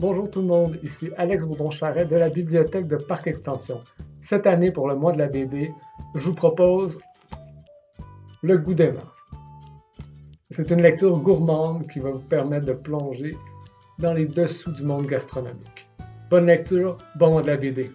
Bonjour tout le monde, ici Alex Bourdon-Charret de la bibliothèque de Parc Extension. Cette année, pour le mois de la BD, je vous propose Le goût des C'est une lecture gourmande qui va vous permettre de plonger dans les dessous du monde gastronomique. Bonne lecture, bon mois de la BD.